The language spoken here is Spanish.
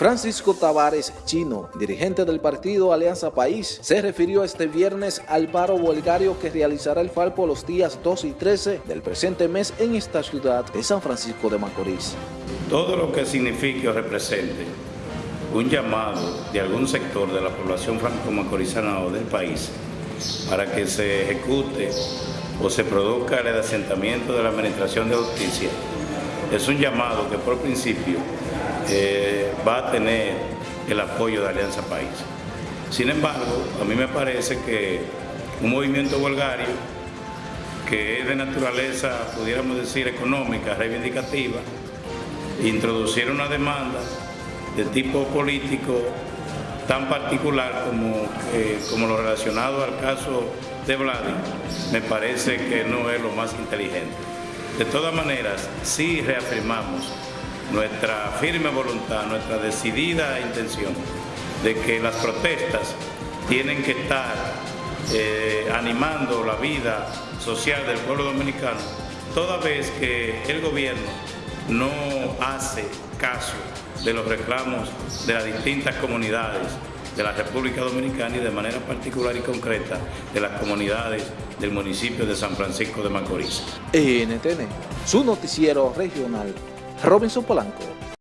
Francisco Tavares Chino, dirigente del partido Alianza País, se refirió este viernes al paro huelgario que realizará el Falpo los días 2 y 13 del presente mes en esta ciudad de San Francisco de Macorís. Todo lo que signifique o represente un llamado de algún sector de la población franco-macorizana o del país para que se ejecute o se produzca el asentamiento de la Administración de Justicia es un llamado que por principio eh, va a tener el apoyo de Alianza País. Sin embargo, a mí me parece que un movimiento volgario que es de naturaleza, pudiéramos decir, económica, reivindicativa, introducir una demanda de tipo político tan particular como, eh, como lo relacionado al caso de Vladi, me parece que no es lo más inteligente. De todas maneras, sí reafirmamos nuestra firme voluntad, nuestra decidida intención de que las protestas tienen que estar eh, animando la vida social del pueblo dominicano, toda vez que el gobierno no hace caso de los reclamos de las distintas comunidades de la República Dominicana y de manera particular y concreta de las comunidades del municipio de San Francisco de Macorís. NTN, su noticiero regional Robinson Polanco.